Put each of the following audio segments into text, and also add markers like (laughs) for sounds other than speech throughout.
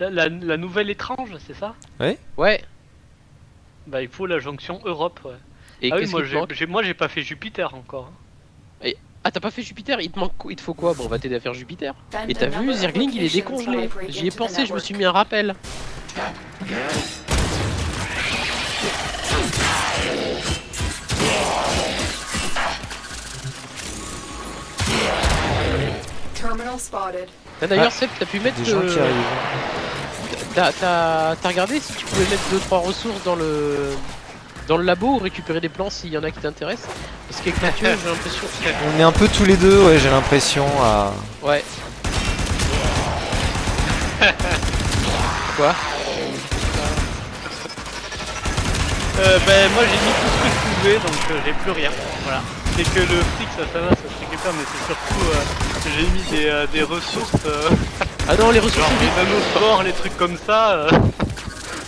La, la- la nouvelle étrange, c'est ça? Ouais. Bah il faut la jonction Europe. Ouais. Et ah oui, moi j'ai, moi j'ai pas fait Jupiter encore. hein. Ah, t'as pas fait Jupiter? Il te manque Il te faut quoi? Bon, on va t'aider à faire Jupiter. Et t'as vu, Zergling, il est décongelé. J'y ai pensé, je me suis mis un rappel. D'ailleurs, Seb, t'as pu mettre. Des gens euh, qui arrivent. T'as t'as- t'as regardé si tu pouvais mettre 2-3 ressources dans le dans le labo ou récupérer des plans s'il y en a qui t'intéressent? Parce qu'avec Mathieu, (laughs) j'ai l'impression. On est un peu tous les deux, ouais, j'ai l'impression à. Ouais. (laughs) Quoi? Euh, ben moi j'ai mis tout ce que je pouvais donc euh, j'ai plus rien. Voilà. C'est que le fric ça, ça va, ça se récupère mais c'est surtout euh, que j'ai mis des, euh, des ressources, euh, Ah non, les ressources. genre les nanospores, les trucs comme ça. euh.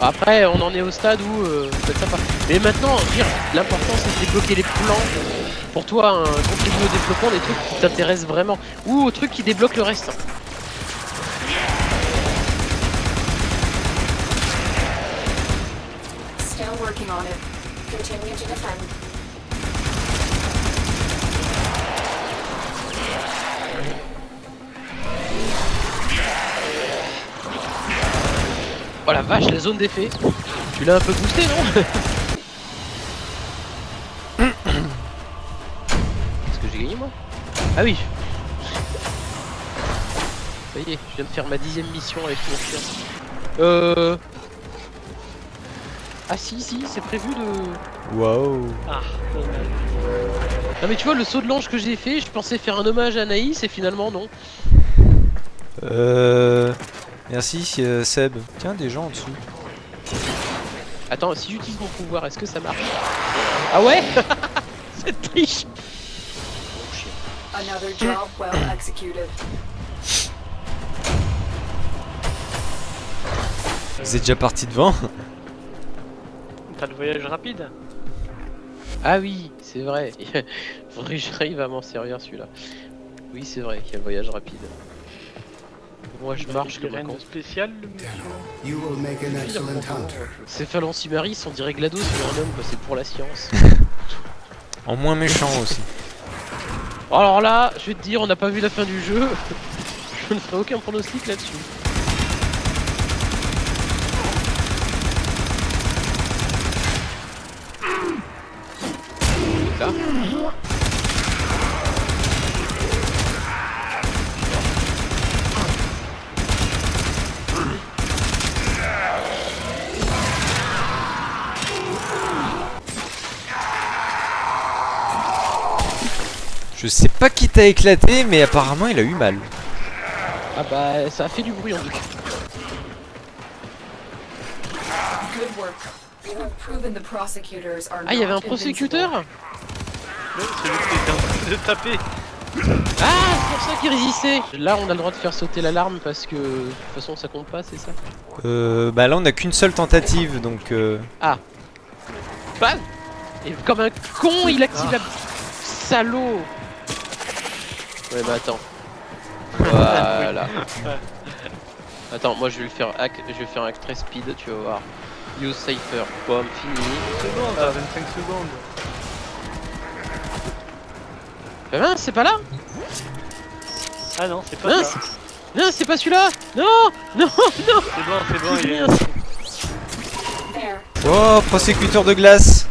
Après, on en est au stade où euh, c'est sympa. Mais maintenant, dire, l'important c'est de débloquer les plans. Pour toi, hein, contribuer au développement des trucs qui t'intéressent vraiment. Ou aux trucs qui débloquent le reste. Still working on it. Continue to defend. Oh la vache, la zone d'effet. Tu l'as un peu boosté, non (coughs) Qu'est-ce que j'ai gagné moi? Ah oui. Ça y est, je viens de faire ma dixième mission avec mon chien. Euh... Ah si, si, c'est prévu de... Waouh. Ah. Non mais tu vois, le saut de l'ange que j'ai fait, je pensais faire un hommage à Anaïs et finalement non. Euh. Merci euh, Seb. Tiens, des gens en dessous. Attends, si j'utilise mon pouvoir, est-ce que ça marche Ah ouais (laughs) C'est triche. Another job well executed. Vous êtes déjà parti devant (laughs) T'as le voyage rapide Ah oui, c'est vrai. (laughs) Faudrait que j'arrive à m'en servir celui-là. Oui, c'est vrai qu'il y a le voyage rapide. Moi je marche comme un rien con. spécial le hunter. Céphaloncimaris, on dirait GLaDOS sur un homme, quoi, c'est pour la science. (laughs) En moins méchant aussi. (laughs) Alors là, je vais te dire, on n'a pas vu la fin du jeu. (laughs) je ne ferai aucun pronostic là-dessus. Là. Je sais pas qui t'a éclaté, mais apparemment il a eu mal. Ah bah, ça a fait du bruit en tout cas. Ah, il y avait un prosécuteur Ouais, Celui qui était en train de taper. Ah, c'est pour ça qu'il résistait. Là, on a le droit de faire sauter l'alarme parce que de toute façon, ça compte pas, c'est ça Euh, bah là on a qu'une seule tentative, donc euh... Bam. Et comme un con, il active la... Salaud Ouais, bah attends. (laughs) Voilà. Attends, moi je vais le faire hack, je vais faire un hack très speed, tu vas voir. Use Cypher, boom, fini. secondes, à 25 secondes. Bah mince, c'est pas là Ah non, c'est pas Mince ça. Non, c'est pas celui-là Non Non, non C'est bon, c'est bon, il est... Oh, prosécuteur de glace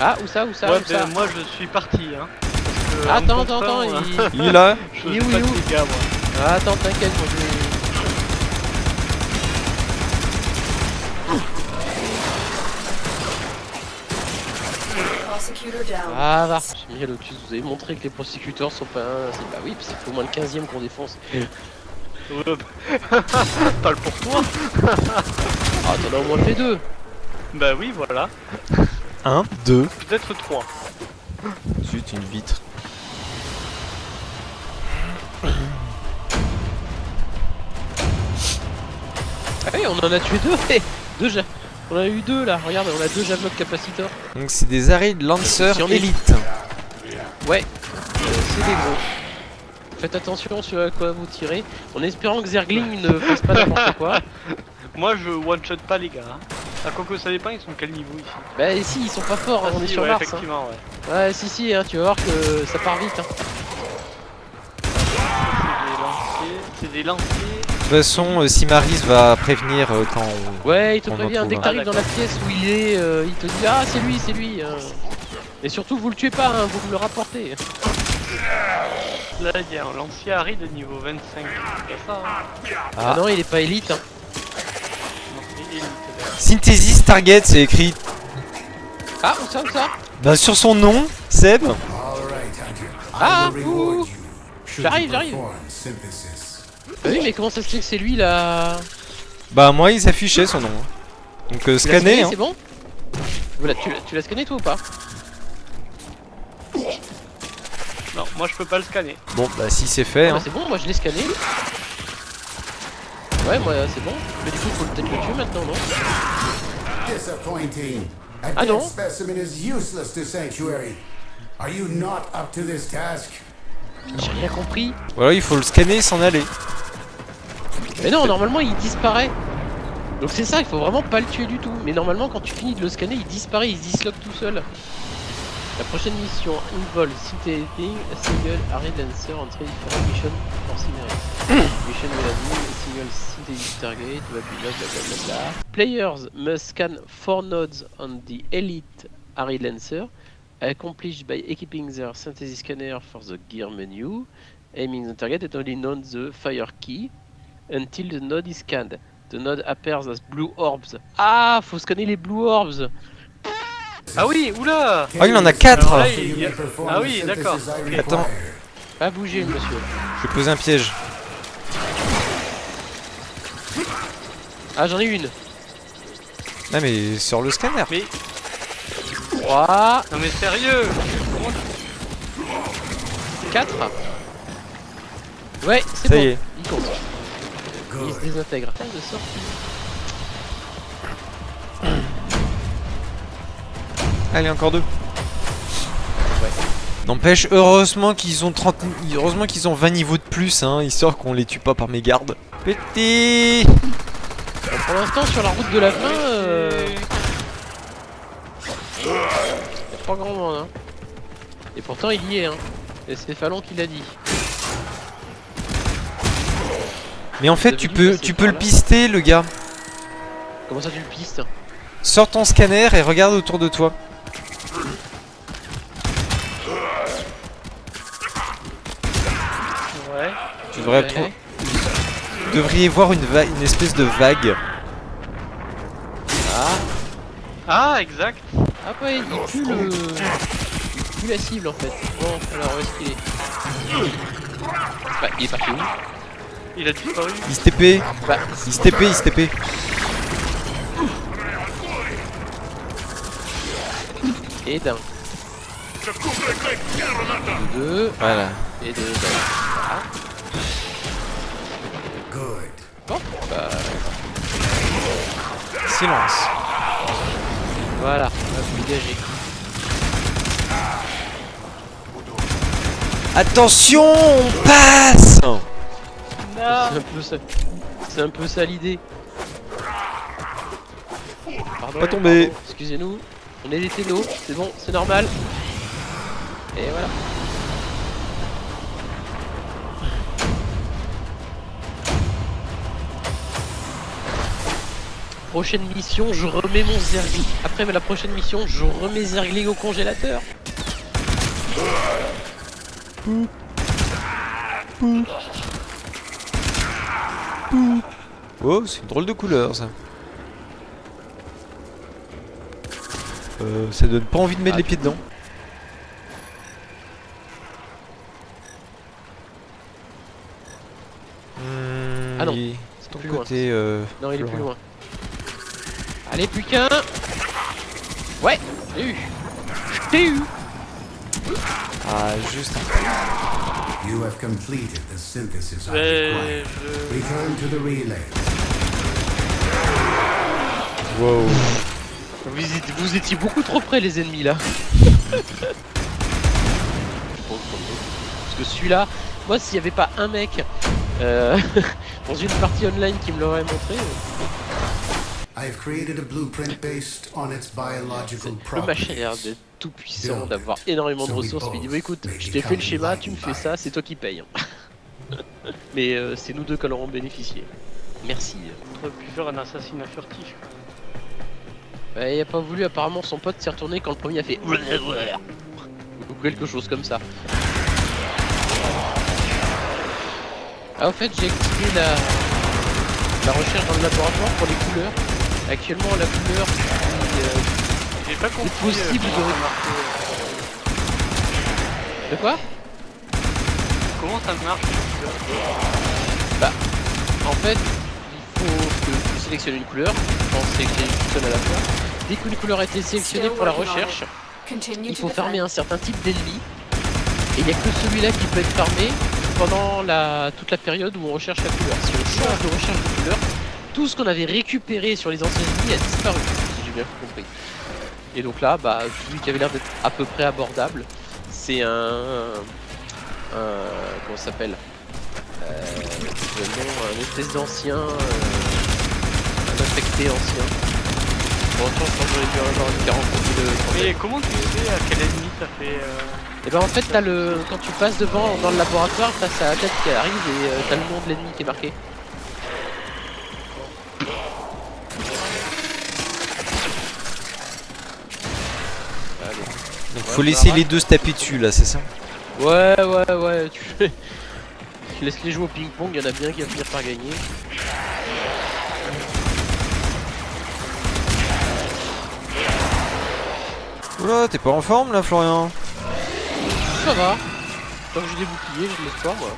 Ah, où ça, où ça, Ouais, où ça ben, moi je suis parti hein. Que, Attends, en attends, attends, il... Il est là Je il est où, pas il est de où dégâts, moi. Ah, attends, t'inquiète, moi je. Ah, va J'ai mis Lotus, vous avez montré que les prosécuteurs sont pas... C'est bah oui, c'est au moins le 15 e qu'on défonce. (laughs) Parle pour toi. Ah, t'en as au moins fait deux Bah oui, voilà. 1, 2. Peut-être 3. Zut, une vitre. Ah oui, on en a tué deux Deux ja- On en a eu deux là, regarde, on a deux javelots capacitor. Donc c'est des arrêts de Lancer Si on est- élite. Ouais, c'est des gros. Faites attention sur à quoi vous tirez, en espérant que Zergling ne fasse pas n'importe quoi. (laughs) Moi je one shot pas les gars. Hein. Ah, quoique ça dépend, ils sont quel niveau ici? Bah si, ils sont pas forts, Ah, on est sur ouais, Mars. hein. Ouais. Ouais, si, si, hein, tu vas voir que ça part vite. Hein. De toute façon, euh, si Maris va prévenir euh, quand on... Ouais, il te prévient, dès que t'arrives Ah, dans la pièce où il est, euh, il te dit Ah, c'est lui, c'est lui. Et surtout, vous le tuez pas, hein, vous me le rapportez. Là, il y a un lancier Harry de niveau 25. C'est pas ça, hein Ah, Ah. non, il est pas élite. Hein. Non, élite. Synthesis Target, c'est écrit Ah, où ça, où ça? Bah, sur son nom, Seb. Ah, ouh. J'arrive, j'arrive. Oui, mais comment ça se fait que c'est lui là Bah, moi, il s'affichait son nom. hein. Donc, euh, scanner, hein. C'est bon l'as- Tu l'as- scanné toi ou pas Non, moi je peux pas le scanner. Bon, bah, si c'est fait, Ah bah hein. c'est bon, moi je l'ai scanné. Ouais, moi c'est bon. Mais du coup, faut peut-être le tuer maintenant, non Disappointing. A Ah, dead non. specimen is useless to Sanctuary. Are you not up to this task? J'ai rien compris. Voilà, il faut le scanner et s'en aller. Mais non, normalement il disparaît. Donc c'est ça, il faut vraiment pas le tuer du tout. Mais normalement, quand tu finis de le scanner, il disparaît, il se disloque tout seul. La prochaine mission involve synthetic a single array dancer on three different mission for scenery. (coughs) mission will have a single synthetic target, blah blah blah. Players must scan four nodes on the elite array lancer, accomplished by equipping their synthesis scanner for the gear menu, aiming the target and only on the fire key until the node is scanned. The node appears as blue orbs. Ah, faut scanner les blue orbs. Ah oui, oula Ah, il en a 4 Alors là, So il- you il y a- may perform Ah oui, d'accord. Attends. Pas bouger, monsieur. Je vais poser un piège. Ah, j'en ai une. Ah, mais sur le scanner. Mais, 3, non mais sérieux 4. Ouais, c'est Ça bon. y est. Il se désintègre. Ah, de sortie. Allez, encore deux. N'empêche, heureusement qu'ils ont 30... Heureusement qu'ils ont 20 niveaux de plus, hein, histoire qu'on les tue pas par mes gardes. Petit Bon, pour l'instant, sur la route de la fin, euh, y a pas grand monde. Hein. Et pourtant, il y est. Hein. Et c'est Fallon qui l'a dit. Mais en fait, tu peux, tu peux le pister, le gars. Comment ça, tu le pistes Sors ton scanner et regarde autour de toi. Ouais. Tu devrais Ouais. trou- vous devriez voir une, va- une espèce de vague. Ah, Ah, exact. ah ouais, il pue le. Il pue la cible en fait. Bon, alors où est-ce qu'il est? Bah, il est parti où? Il a disparu. Il se TP, Bah, il se TP, il se TP. et d'un. De deux, Voilà. et de d'un. Good. Bon, bah, Silence. voilà, on va vous dégager. Attention, on passe C'est un peu ça. C'est un peu ça l'idée. Pardon, Pas tombé. Excusez-nous. On est des télos, c'est bon, c'est normal. Et voilà. Prochaine mission, je remets mon Zergling. Après la prochaine mission, je remets Zergling au congélateur. Oh, c'est une drôle de couleur ça. Euh, ça donne pas envie de mettre Ah. les pieds dedans. Hmm, Ah non, il- C'est ton plus loin. côté. euh, Non, il est plus loin. Allez, plus qu'un. Ouais, j'ai eu. Je t'ai eu. Ah, juste. You have completed the synthesis I Mais require. je... Return to the relay. Wow. Vous, étiez- vous étiez beaucoup trop près, les ennemis là. (laughs) Parce que celui-là, Moi, s'il n'y avait pas un mec euh, (laughs) dans une partie online qui me l'aurait montré, euh, I have created a blueprint based on its biological le machin a l'air properties. d'être tout puissant, d'avoir énormément de ressources. Il dit Bon, écoute, je t'ai fait le schéma, tu me fais ça, c'est toi qui paye. hein. (laughs) Mais euh, c'est nous deux qui en aurons bénéficié. Merci. On pu faire un assassinat furtif. Bah, il a pas voulu, apparemment son pote s'est retourné quand le premier a fait (laughs) ou quelque chose comme ça. Ah, au fait, j'ai la, la recherche dans le laboratoire pour les couleurs. Actuellement, la couleur qui, euh, J'ai pas compris. possible euh, de- marche, euh, De quoi Comment ça marche En fait, il faut que tu sélectionnes une couleur. Je pense sélectionner une seule à la fois. Dès qu'une couleur a été sélectionnée pour la recherche, il faut farmer un certain type d'ennemi. Et il n'y a que celui-là qui peut être farmé pendant la, toute la période où on recherche la couleur. Si on change de recherche de couleur, tout ce qu'on avait récupéré sur les anciens ennemis a disparu, si j'ai bien compris. Et donc là, bah, celui qui avait l'air d'être à peu près abordable, c'est un, un. Comment ça s'appelle euh, Un espèce d'ancien. euh, un infecté ancien. Bon, je pense que j'aurais dû avoir une 40 de Mais comment tu sais à quel ennemi ça fait euh, et ben en fait t'as le quand tu passes devant dans le laboratoire t'as sa tête qui arrive et euh, t'as le nom de l'ennemi qui est marqué. Donc Ouais, faut laisser les deux se taper dessus là, c'est ça Ouais ouais ouais tu fais. Tu laisses les jouer au ping-pong, il y en a bien qui va finir par gagner. Oula, t'es pas en forme là, Florian Ça va. Tant que j'ai des boucliers, j'ai de l'espoir moi.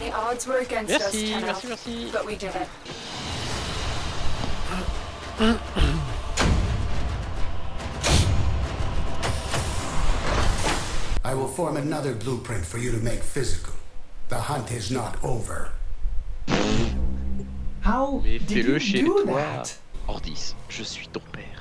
Merci, merci, merci. (laughs) form another blueprint for you to make physical. The hunt is not over. How did you do that? Ordis, je suis ton père.